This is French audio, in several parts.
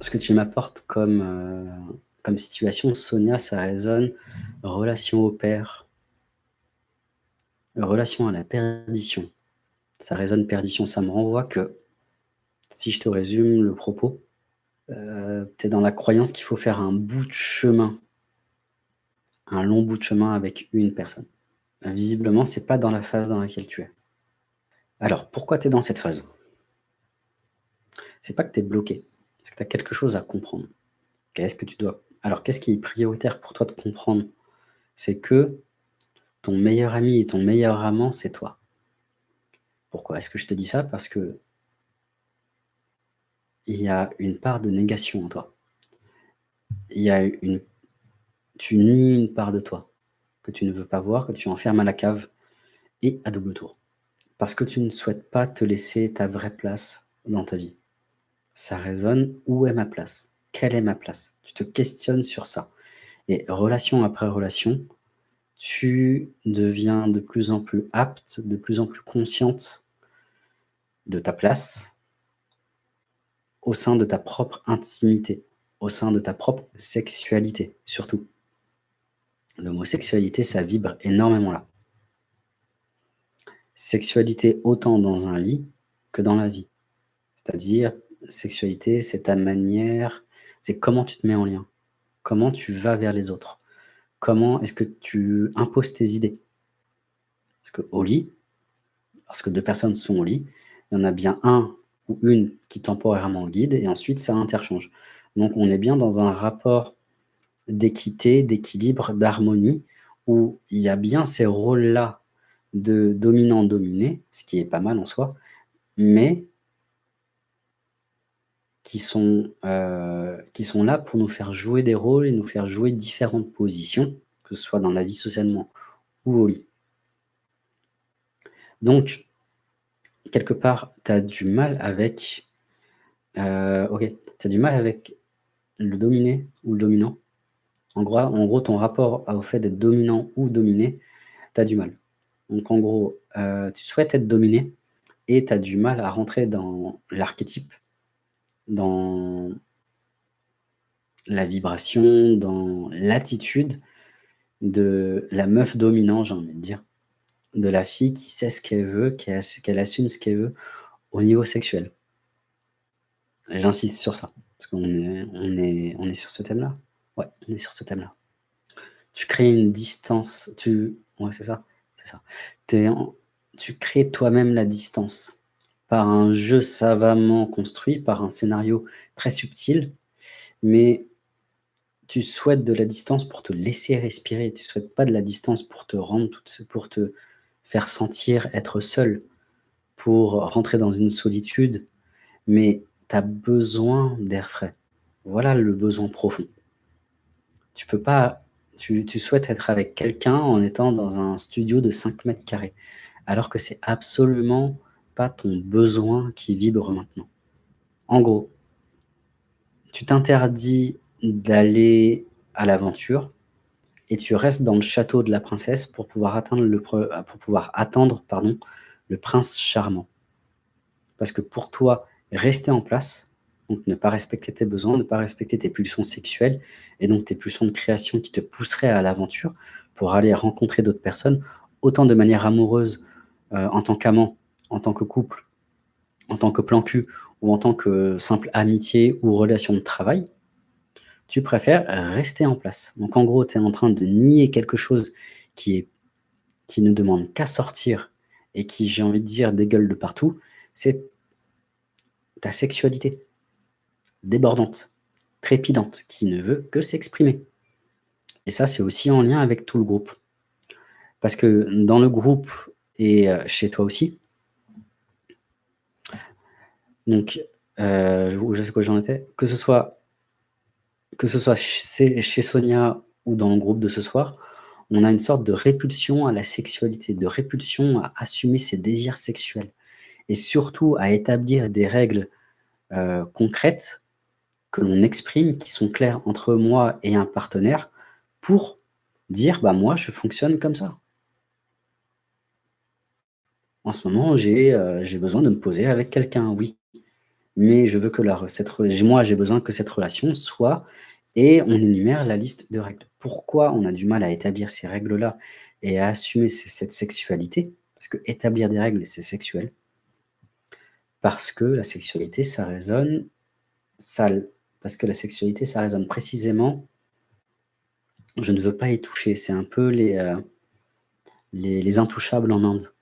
ce que tu m'apportes comme, heu, comme situation, Sonia, ça résonne relation au père. Relation à la perdition. Ça résonne perdition. Ça me renvoie que, si je te résume le propos, heu, tu es dans la croyance qu'il faut faire un bout de chemin un long bout de chemin avec une personne. Visiblement, c'est pas dans la phase dans laquelle tu es. Alors, pourquoi tu es dans cette phase? C'est pas que tu es bloqué, c'est que tu as quelque chose à comprendre? Qu'est-ce que tu dois alors qu'est-ce qui est prioritaire pour toi de comprendre? C'est que ton meilleur ami et ton meilleur amant, c'est toi. Pourquoi est-ce que je te dis ça? Parce que il y a une part de négation en toi. Il y a une tu nies une part de toi, que tu ne veux pas voir, que tu enfermes à la cave et à double tour. Parce que tu ne souhaites pas te laisser ta vraie place dans ta vie. Ça résonne, où est ma place? Quelle est ma place? Tu te questionnes sur ça et relation après relation, tu deviens de plus en plus apte, de plus en plus consciente de ta place au sein de ta propre intimité, au sein de ta propre sexualité, surtout. L'homosexualité, ça vibre énormément là. Sexualité autant dans un lit que dans la vie. C'est-à-dire, sexualité, c'est ta manière, c'est comment tu te mets en lien, comment tu vas vers les autres, comment est-ce que tu imposes tes idées. Parce qu'au lit, lorsque deux personnes sont au lit, il y en a bien un ou une qui temporairement guide et ensuite ça interchange. Donc on est bien dans un rapport d'équité, d'équilibre, d'harmonie, où il y a bien ces rôles-là de dominant-dominé, ce qui est pas mal en soi, mais qui sont, euh, qui sont là pour nous faire jouer des rôles et nous faire jouer différentes positions, que ce soit dans la vie socialement ou au lit. Donc, quelque part, tu as du mal avec... Euh, ok, du mal avec le dominé ou le dominant, en gros, en gros, ton rapport au fait d'être dominant ou dominé, tu as du mal. Donc en gros, euh, tu souhaites être dominé et tu as du mal à rentrer dans l'archétype, dans la vibration, dans l'attitude de la meuf dominante, j'ai envie de dire. De la fille qui sait ce qu'elle veut, qu'elle assume ce qu'elle veut au niveau sexuel. J'insiste sur ça, parce qu'on est, on est, on est sur ce thème-là. Ouais, on est sur ce thème-là. Tu crées une distance, tu ouais, c'est ça. Tu crées toi-même la distance par un jeu savamment construit, par un scénario très subtil, mais tu souhaites de la distance pour te laisser respirer. Tu souhaites pas de la distance pour te rendre pour te faire sentir être seul, pour rentrer dans une solitude, mais tu as besoin d'air frais. Voilà le besoin profond tu peux pas tu tu souhaites être avec quelqu'un en étant dans un studio de 5 mètres carrés, alors que c'est absolument pas ton besoin qui vibre maintenant. En gros, tu t'interdis d'aller à l'aventure et tu restes dans le château de la princesse pour pouvoir atteindre le pour pouvoir attendre, pardon, le prince charmant. Parce que pour toi, rester en place, donc ne pas respecter tes besoins, ne pas respecter tes pulsions sexuelles et donc tes pulsions de création qui te pousseraient à l'aventure pour aller rencontrer d'autres personnes, autant de manière amoureuse euh, en tant qu'amant, en tant que couple, en tant que plan cul ou en tant que simple amitié ou relation de travail, tu préfères rester en place. Donc en gros, tu es en train de nier quelque chose qui, qui ne demande qu'à sortir et qui, j'ai envie de dire, dégueule de partout, c'est ta sexualité débordante, trépidante, qui ne veut que s'exprimer. Et ça, c'est aussi en lien avec tout le groupe. Parce que dans le groupe et euh, chez toi aussi, donc, euh, je sais quoi j'en étais, que ce soit, chez, Sonia ou dans le groupe de ce soir, on a une sorte de répulsion à la sexualité, de répulsion à assumer ses désirs sexuels et surtout à établir des règles euh, concrètes que l'on exprime, qui sont clairs entre moi et un partenaire, pour dire, bah moi, je fonctionne comme ça. En ce moment, j'ai euh, besoin de me poser avec quelqu'un, oui. Mais je veux que la cette moi, j'ai besoin que cette relation soit et on énumère la liste de règles. Pourquoi on a du mal à établir ces règles-là et à assumer cette sexualité? Parce qu'établir des règles, c'est sexuel. Parce que la sexualité, ça résonne sale. Parce que la sexualité, ça résonne précisément je ne veux pas y toucher. C'est un peu les, les les intouchables en Inde.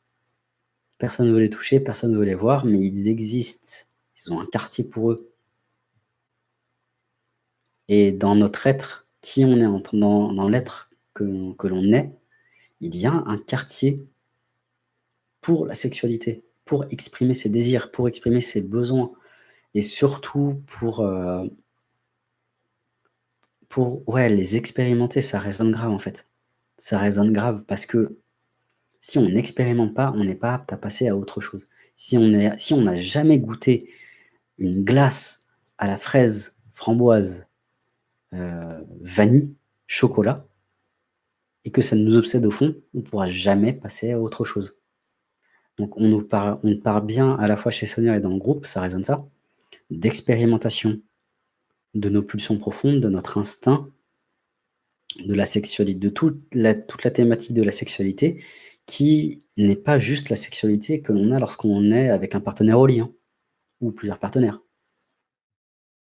Personne ne veut les toucher, personne ne veut les voir, mais ils existent. Ils ont un quartier pour eux. Et dans notre être, qui on est dans l'être que l'on est, il y a un quartier pour la sexualité, pour exprimer ses désirs, pour exprimer ses besoins et surtout pour, heu pour ouais, les expérimenter, ça résonne grave, en fait. Ça résonne grave parce que si on n'expérimente pas, on n'est pas apte à passer à autre chose. Si on n'a jamais goûté une glace à la fraise, framboise, heu, vanille, chocolat et que ça nous obsède au fond, on pourra jamais passer à autre chose. Donc on nous parle bien à la fois chez Sonia et dans le groupe, ça résonne ça, d'expérimentation de nos pulsions profondes, de notre instinct, de la sexualité, de toute la thématique de la sexualité qui n'est pas juste la sexualité que l'on a lorsqu'on est avec un partenaire au lit, hein, ou plusieurs partenaires.